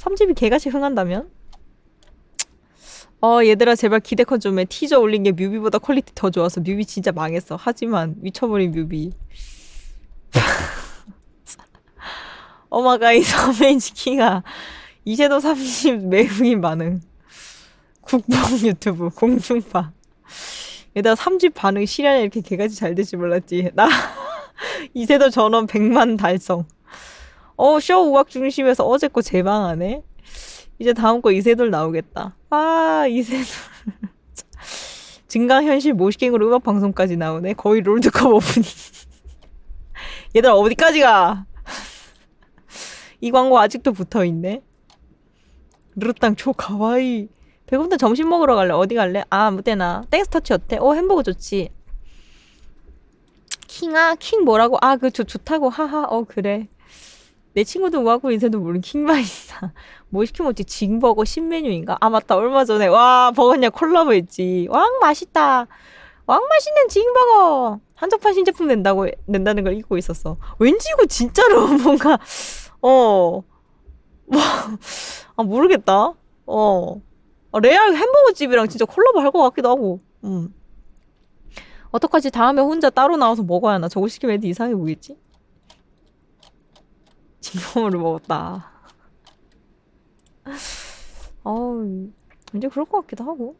3집이 개같이 흥한다면? 어 얘들아 제발 기대컨 좀해. 티저 올린 게 뮤비보다 퀄리티 더 좋아서 뮤비 진짜 망했어. 하지만 미쳐버린 뮤비. 오마가이 서메이지 킹아. 이제도 30 매우인 반응. 국뽕 유튜브 공중파. 얘들아 3집 반응 실현이 이렇게 개같이 잘 될지 몰랐지. 나 이세도 전원 100만 달성 어, 쇼 우악 중심에서 어제 거 재방하네? 이제 다음 거 이세돌 나오겠다. 아, 이세돌. 증강현실 모시갱으로 음악방송까지 나오네. 거의 롤드컵 오프닝. 얘들아, 어디까지 가? 이 광고 아직도 붙어있네. 르땅 초 가와이. 배고픈데 점심 먹으러 갈래? 어디 갈래? 아, 아무 때나. 땡스터치 어때? 어, 햄버거 좋지. 킹아? 킹 뭐라고? 아, 그 좋, 좋다고. 하하. 어, 그래. 내 친구도 뭐하고 인생도 모르는 킹바이다. 뭐 시키면 어찌 징버거 신메뉴인가? 아 맞다 얼마 전에 와 버거냐 콜라보 했지. 왕 맛있다. 왕 맛있는 징버거. 한정판 신제품 낸다고 낸다는 걸 잊고 있었어. 왠지 이거 진짜로 뭔가 어. 뭐, 아 모르겠다. 어. 아, 레알 햄버거 집이랑 진짜 콜라보 할 것 같기도 하고. 음. 어떡하지? 다음에 혼자 따로 나와서 먹어야 하나? 저거 시키면 애들 이상해 보겠지? 진범으로 먹었다. 어우, 이제 그럴 것 같기도 하고.